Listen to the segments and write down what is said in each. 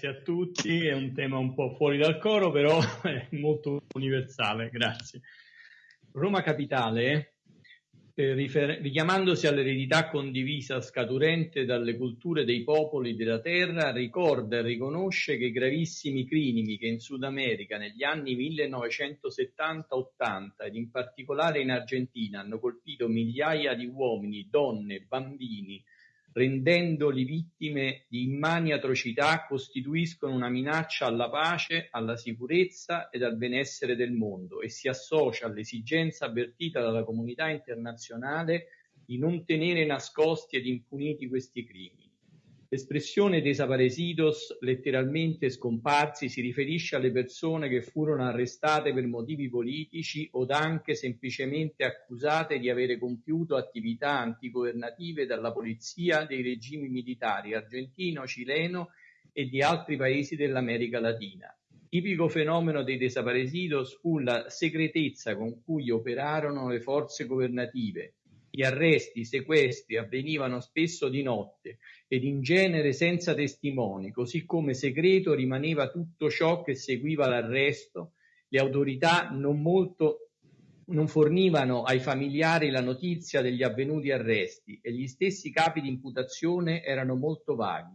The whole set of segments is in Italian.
grazie a tutti. È un tema un po' fuori dal coro, però è molto universale. Grazie. Roma Capitale, eh, rifer- richiamandosi all'eredità condivisa scaturente dalle culture dei popoli della terra, ricorda e riconosce che i gravissimi crimini che in Sud America negli anni 1970-80 ed in particolare in Argentina hanno colpito migliaia di uomini, donne, bambini, rendendoli vittime di immani atrocità, costituiscono una minaccia alla pace, alla sicurezza ed al benessere del mondo e si associa all'esigenza avvertita dalla comunità internazionale di non tenere nascosti ed impuniti questi crimini. L'espressione desaparecidos, letteralmente scomparsi, si riferisce alle persone che furono arrestate per motivi politici o anche semplicemente accusate di avere compiuto attività antigovernative dalla polizia dei regimi militari argentino, cileno e di altri paesi dell'America Latina. Tipico fenomeno dei desaparecidos fu la segretezza con cui operarono le forze governative, gli arresti, i sequestri avvenivano spesso di notte ed in genere senza testimoni, così come segreto rimaneva tutto ciò che seguiva l'arresto. Le autorità non molto non fornivano ai familiari la notizia degli avvenuti arresti e gli stessi capi di imputazione erano molto vaghi.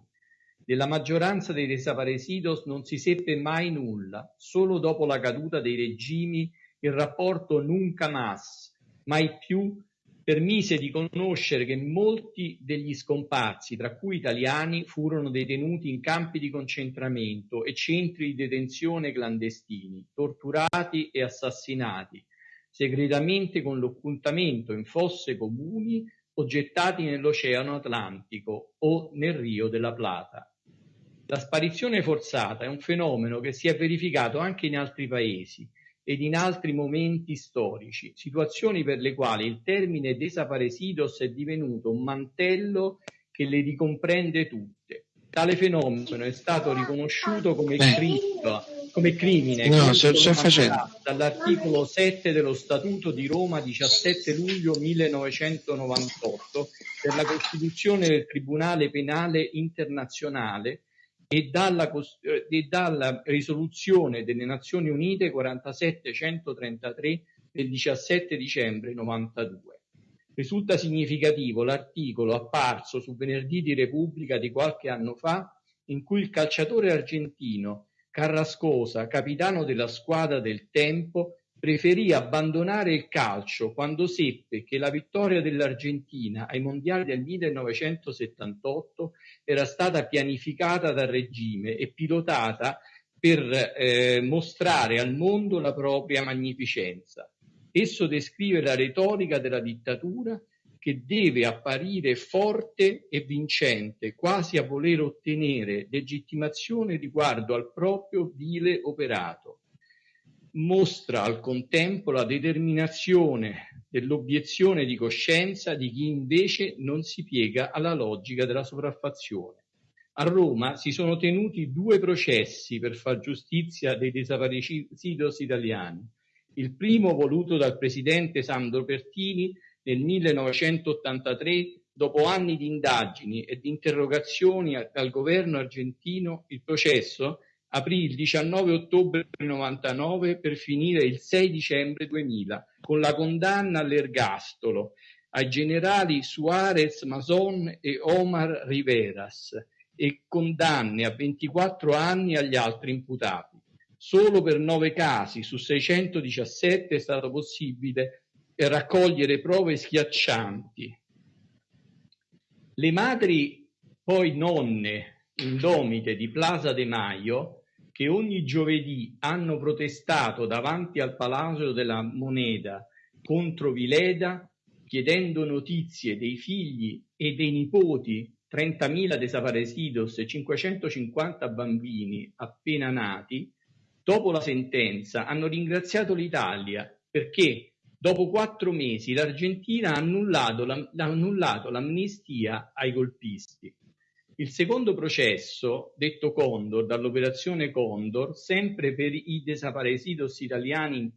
Della maggioranza dei desaparecidos non si seppe mai nulla, solo dopo la caduta dei regimi il rapporto nunca más, mai più permise di conoscere che molti degli scomparsi, tra cui italiani, furono detenuti in campi di concentramento e centri di detenzione clandestini, torturati e assassinati, segretamente con l'occultamento in fosse comuni o gettati nell'Oceano Atlantico o nel Rio della Plata. La sparizione forzata è un fenomeno che si è verificato anche in altri paesi ed in altri momenti storici, situazioni per le quali il termine desaparecidos è divenuto un mantello che le ricomprende tutte. Tale fenomeno è stato riconosciuto come, cripto, come crimine no, dall'articolo 7 dello Statuto di Roma 17 luglio 1998 per la Costituzione del Tribunale Penale Internazionale e dalla, e dalla risoluzione delle Nazioni Unite 47133 del 17 dicembre 92. Risulta significativo l'articolo apparso su Venerdì di Repubblica di qualche anno fa in cui il calciatore argentino Carrascosa, capitano della squadra del Tempo, preferì abbandonare il calcio quando seppe che la vittoria dell'Argentina ai mondiali del 1978 era stata pianificata dal regime e pilotata per eh, mostrare al mondo la propria magnificenza. Esso descrive la retorica della dittatura che deve apparire forte e vincente, quasi a voler ottenere legittimazione riguardo al proprio vile operato mostra al contempo la determinazione dell'obiezione di coscienza di chi invece non si piega alla logica della sopraffazione. A Roma si sono tenuti due processi per far giustizia dei desaparecidos italiani. Il primo voluto dal presidente Sandro Pertini nel 1983 dopo anni di indagini e di interrogazioni al governo argentino, il processo aprì il 19 ottobre 1999 per finire il 6 dicembre 2000 con la condanna all'ergastolo ai generali Suarez Mason e Omar Riveras e condanne a 24 anni agli altri imputati. Solo per nove casi su 617 è stato possibile raccogliere prove schiaccianti. Le madri, poi nonne indomite di Plaza de Maio, che ogni giovedì hanno protestato davanti al Palazzo della Moneta contro Vileda, chiedendo notizie dei figli e dei nipoti, 30.000 desaparecidos e 550 bambini appena nati, dopo la sentenza hanno ringraziato l'Italia perché dopo quattro mesi l'Argentina ha annullato l'amnistia ai golpisti. Il secondo processo, detto Condor, dall'operazione Condor, sempre per i desaparecidos italiani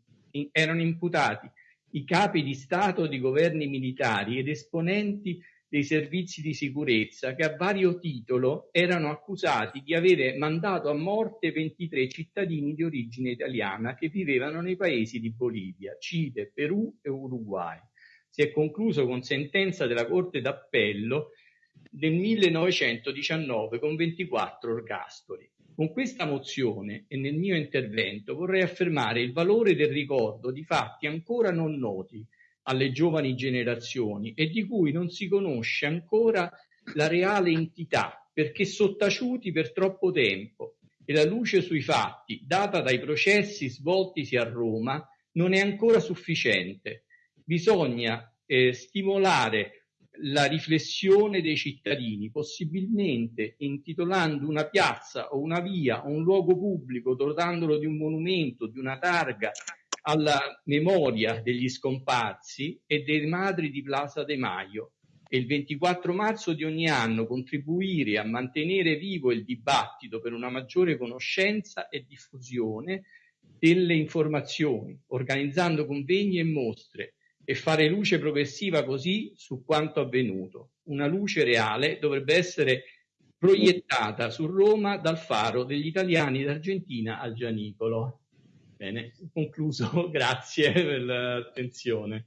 erano imputati i capi di Stato di governi militari ed esponenti dei servizi di sicurezza che a vario titolo erano accusati di avere mandato a morte 23 cittadini di origine italiana che vivevano nei paesi di Bolivia, Cile, Perù e Uruguay. Si è concluso con sentenza della Corte d'Appello del 1919 con 24 ergastoli. Con questa mozione e nel mio intervento vorrei affermare il valore del ricordo di fatti ancora non noti alle giovani generazioni e di cui non si conosce ancora la reale entità perché sottaciuti per troppo tempo e la luce sui fatti data dai processi svoltisi a Roma non è ancora sufficiente. Bisogna eh, stimolare la riflessione dei cittadini, possibilmente intitolando una piazza o una via o un luogo pubblico, dotandolo di un monumento, di una targa alla memoria degli scomparsi e dei madri di Plaza de Maio. E il 24 marzo di ogni anno contribuire a mantenere vivo il dibattito per una maggiore conoscenza e diffusione delle informazioni, organizzando convegni e mostre, e fare luce progressiva così su quanto avvenuto. Una luce reale dovrebbe essere proiettata su Roma dal faro degli italiani d'Argentina al Gianicolo. Bene, concluso, grazie per l'attenzione.